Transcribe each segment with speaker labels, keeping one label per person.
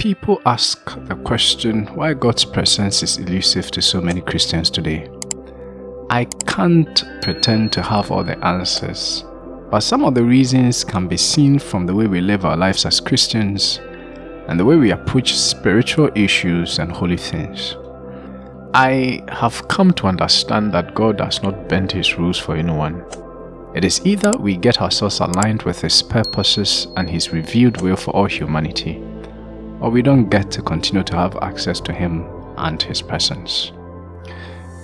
Speaker 1: People ask the question why God's presence is elusive to so many Christians today. I can't pretend to have all the answers, but some of the reasons can be seen from the way we live our lives as Christians and the way we approach spiritual issues and holy things. I have come to understand that God does not bend his rules for anyone. It is either we get ourselves aligned with his purposes and his revealed will for all humanity, or we don't get to continue to have access to Him and His presence.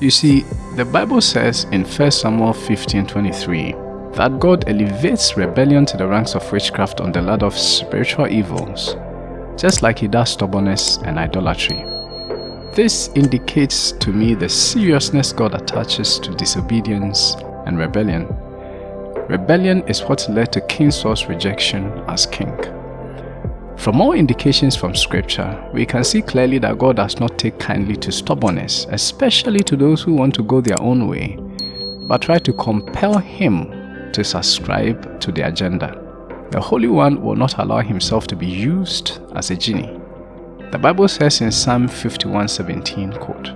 Speaker 1: You see, the Bible says in 1 Samuel 15 23 that God elevates rebellion to the ranks of witchcraft on the ladder of spiritual evils, just like He does stubbornness and idolatry. This indicates to me the seriousness God attaches to disobedience and rebellion. Rebellion is what led to King Saul's rejection as king. From all indications from scripture, we can see clearly that God does not take kindly to stubbornness, especially to those who want to go their own way, but try to compel him to subscribe to the agenda. The Holy One will not allow himself to be used as a genie. The Bible says in Psalm 51:17, quote,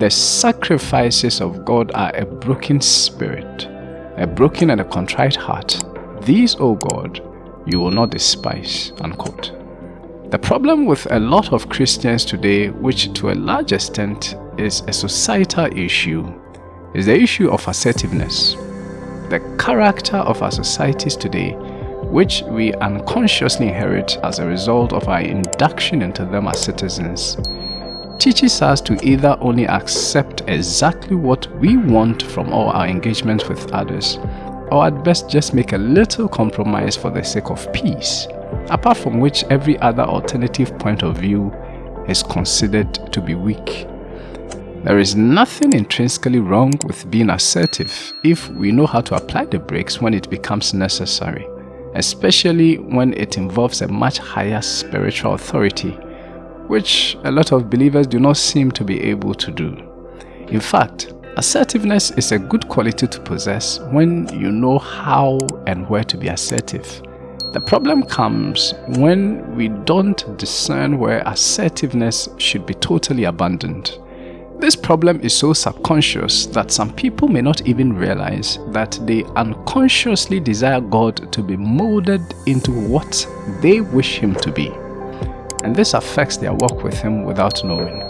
Speaker 1: The sacrifices of God are a broken spirit, a broken and a contrite heart. These, O God, you will not despise, unquote. The problem with a lot of Christians today, which to a large extent is a societal issue, is the issue of assertiveness. The character of our societies today, which we unconsciously inherit as a result of our induction into them as citizens, teaches us to either only accept exactly what we want from all our engagements with others, or at best just make a little compromise for the sake of peace apart from which every other alternative point of view is considered to be weak. There is nothing intrinsically wrong with being assertive if we know how to apply the brakes when it becomes necessary, especially when it involves a much higher spiritual authority, which a lot of believers do not seem to be able to do. In fact, assertiveness is a good quality to possess when you know how and where to be assertive. The problem comes when we don't discern where assertiveness should be totally abandoned. This problem is so subconscious that some people may not even realize that they unconsciously desire God to be molded into what they wish Him to be. And this affects their walk with Him without knowing.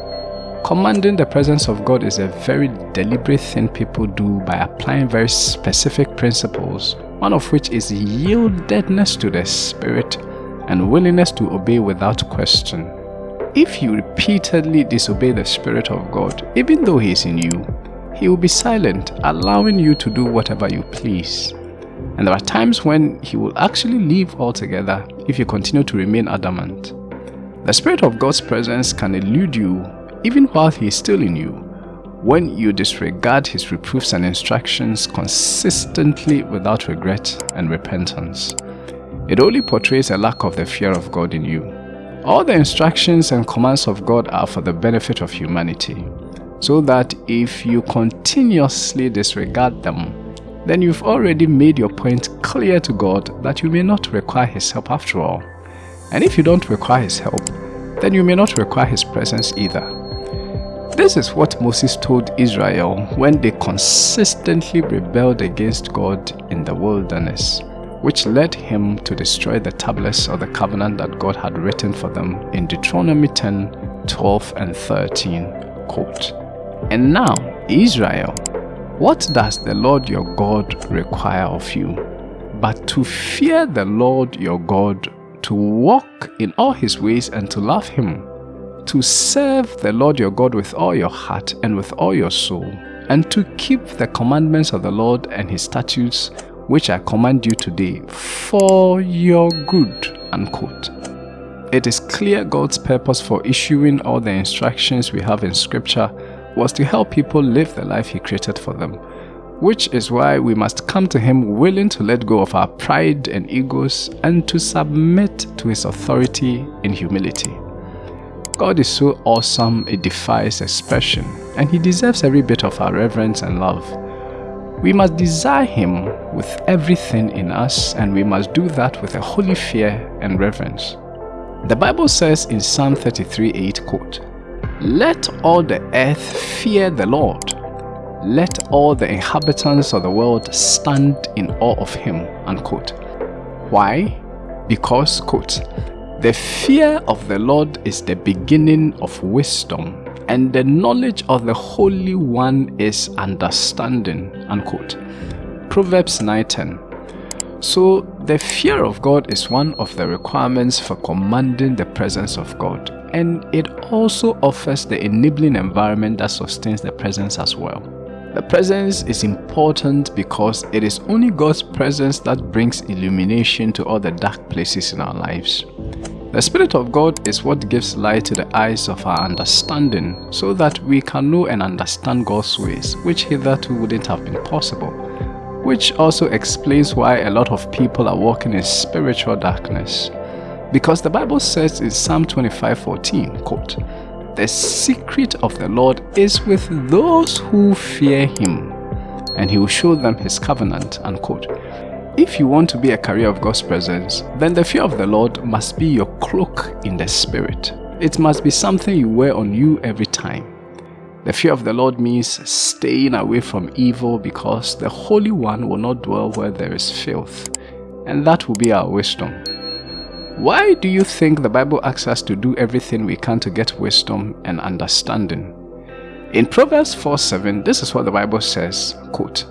Speaker 1: Commanding the presence of God is a very deliberate thing people do by applying very specific principles one of which is yieldedness to the Spirit and willingness to obey without question. If you repeatedly disobey the Spirit of God, even though He is in you, He will be silent, allowing you to do whatever you please. And there are times when He will actually leave altogether if you continue to remain adamant. The Spirit of God's presence can elude you even while He is still in you when you disregard his reproofs and instructions consistently without regret and repentance. It only portrays a lack of the fear of God in you. All the instructions and commands of God are for the benefit of humanity, so that if you continuously disregard them, then you've already made your point clear to God that you may not require His help after all. And if you don't require His help, then you may not require His presence either. This is what Moses told Israel when they consistently rebelled against God in the wilderness, which led him to destroy the tablets of the covenant that God had written for them in Deuteronomy 10, 12 and 13, quote, And now, Israel, what does the Lord your God require of you? But to fear the Lord your God, to walk in all his ways and to love him, to serve the Lord your God with all your heart and with all your soul, and to keep the commandments of the Lord and his statutes, which I command you today, for your good. Unquote. It is clear God's purpose for issuing all the instructions we have in Scripture was to help people live the life He created for them, which is why we must come to Him willing to let go of our pride and egos and to submit to His authority in humility. God is so awesome it defies expression, and He deserves every bit of our reverence and love. We must desire Him with everything in us, and we must do that with a holy fear and reverence. The Bible says in Psalm 33 8, quote, Let all the earth fear the Lord. Let all the inhabitants of the world stand in awe of him. Unquote. Why? Because, quote, the fear of the Lord is the beginning of wisdom, and the knowledge of the Holy One is understanding. Unquote. Proverbs 9:10. So, the fear of God is one of the requirements for commanding the presence of God, and it also offers the enabling environment that sustains the presence as well. The presence is important because it is only God's presence that brings illumination to all the dark places in our lives. The Spirit of God is what gives light to the eyes of our understanding so that we can know and understand God's ways, which hitherto wouldn't have been possible which also explains why a lot of people are walking in spiritual darkness. Because the Bible says in Psalm 25:14, quote, "The secret of the Lord is with those who fear him, and he will show them his covenant." Unquote. If you want to be a carrier of God's presence, then the fear of the Lord must be your cloak in the spirit. It must be something you wear on you every time. The fear of the Lord means staying away from evil because the Holy One will not dwell where there is filth, and that will be our wisdom. Why do you think the Bible asks us to do everything we can to get wisdom and understanding? In Proverbs 4 7, this is what the Bible says quote,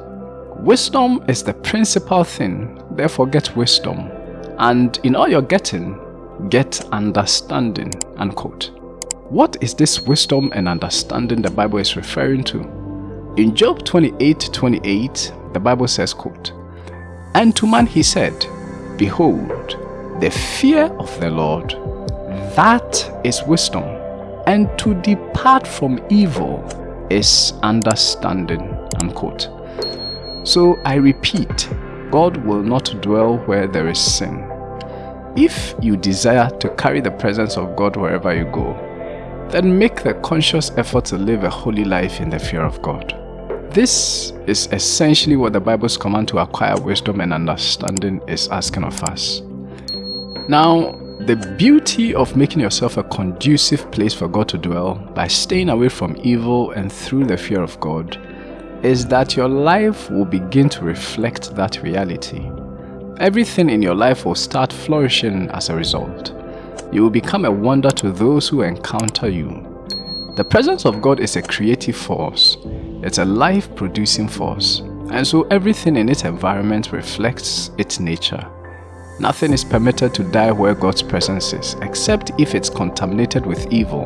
Speaker 1: Wisdom is the principal thing, therefore get wisdom, and in all your getting, get understanding. Unquote. What is this wisdom and understanding the Bible is referring to? In Job 28 28, the Bible says, quote, And to man he said, Behold, the fear of the Lord, that is wisdom, and to depart from evil is understanding. Unquote. So I repeat, God will not dwell where there is sin. If you desire to carry the presence of God wherever you go, then make the conscious effort to live a holy life in the fear of God. This is essentially what the Bible's command to acquire wisdom and understanding is asking of us. Now, the beauty of making yourself a conducive place for God to dwell by staying away from evil and through the fear of God is that your life will begin to reflect that reality. Everything in your life will start flourishing as a result. You will become a wonder to those who encounter you. The presence of God is a creative force. It's a life-producing force. And so everything in its environment reflects its nature. Nothing is permitted to die where God's presence is, except if it's contaminated with evil.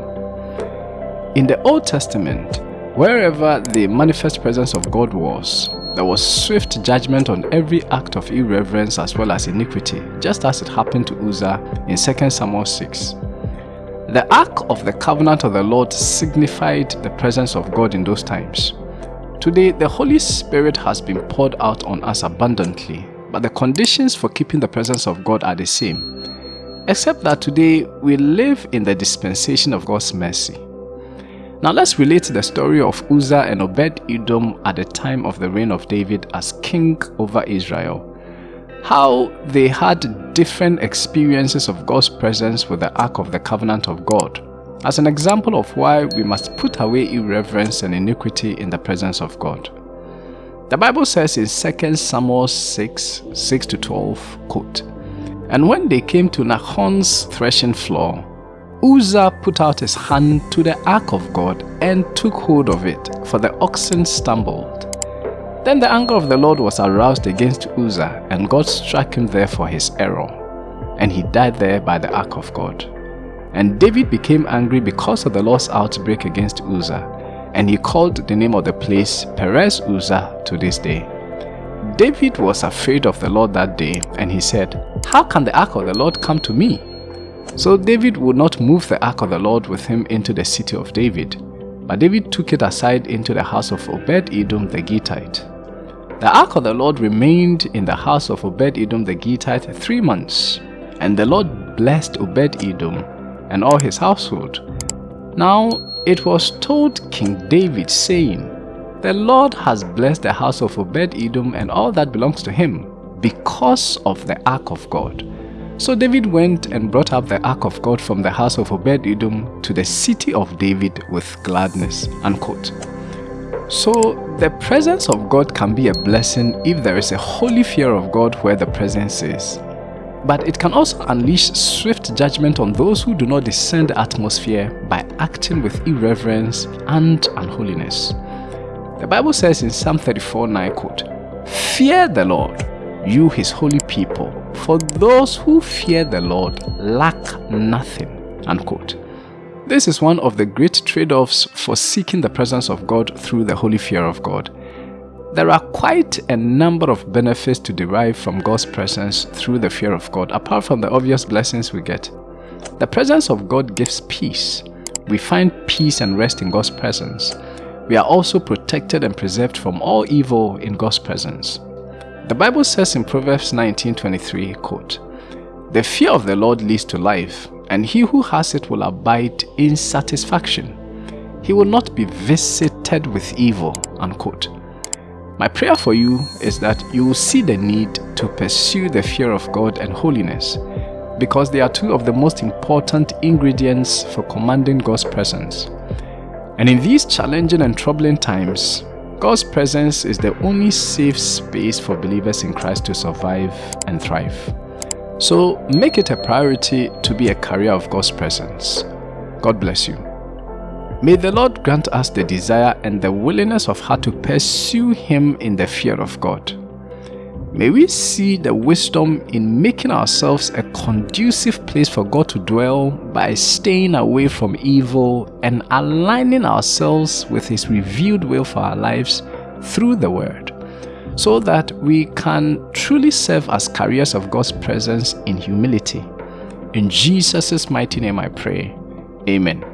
Speaker 1: In the Old Testament, wherever the manifest presence of God was, there was swift judgment on every act of irreverence as well as iniquity, just as it happened to Uzzah in 2 Samuel 6. The Ark of the Covenant of the Lord signified the presence of God in those times. Today, the Holy Spirit has been poured out on us abundantly, but the conditions for keeping the presence of God are the same, except that today we live in the dispensation of God's mercy. Now let's relate the story of Uzzah and Obed-Edom at the time of the reign of David as king over Israel. How they had different experiences of God's presence with the Ark of the Covenant of God, as an example of why we must put away irreverence and iniquity in the presence of God. The Bible says in 2 Samuel 6, 6 to 12, quote, And when they came to Nachon's threshing floor, Uzzah put out his hand to the ark of God and took hold of it, for the oxen stumbled. Then the anger of the Lord was aroused against Uzzah, and God struck him there for his error. And he died there by the ark of God. And David became angry because of the Lord's outbreak against Uzzah, and he called the name of the place Perez Uzzah to this day. David was afraid of the Lord that day, and he said, How can the ark of the Lord come to me? So David would not move the ark of the Lord with him into the city of David, but David took it aside into the house of Obed-Edom the Gittite. The ark of the Lord remained in the house of Obed-Edom the Gittite three months, and the Lord blessed Obed-Edom and all his household. Now it was told King David, saying, The Lord has blessed the house of Obed-Edom and all that belongs to him, because of the ark of God. So David went and brought up the ark of God from the house of Obed-Edom to the city of David with gladness. Unquote. So the presence of God can be a blessing if there is a holy fear of God where the presence is. But it can also unleash swift judgment on those who do not discern the atmosphere by acting with irreverence and unholiness. The Bible says in Psalm 34 9 quote, Fear the Lord, you his holy people, for those who fear the Lord lack nothing. Unquote. This is one of the great trade-offs for seeking the presence of God through the holy fear of God. There are quite a number of benefits to derive from God's presence through the fear of God, apart from the obvious blessings we get. The presence of God gives peace. We find peace and rest in God's presence. We are also protected and preserved from all evil in God's presence. The Bible says in Proverbs 19:23, quote, The fear of the Lord leads to life, and he who has it will abide in satisfaction. He will not be visited with evil, unquote. My prayer for you is that you will see the need to pursue the fear of God and holiness because they are two of the most important ingredients for commanding God's presence. And in these challenging and troubling times, God's presence is the only safe space for believers in Christ to survive and thrive. So make it a priority to be a carrier of God's presence. God bless you. May the Lord grant us the desire and the willingness of heart to pursue Him in the fear of God. May we see the wisdom in making ourselves a conducive place for God to dwell by staying away from evil and aligning ourselves with His revealed will for our lives through the Word, so that we can truly serve as carriers of God's presence in humility. In Jesus' mighty name I pray. Amen.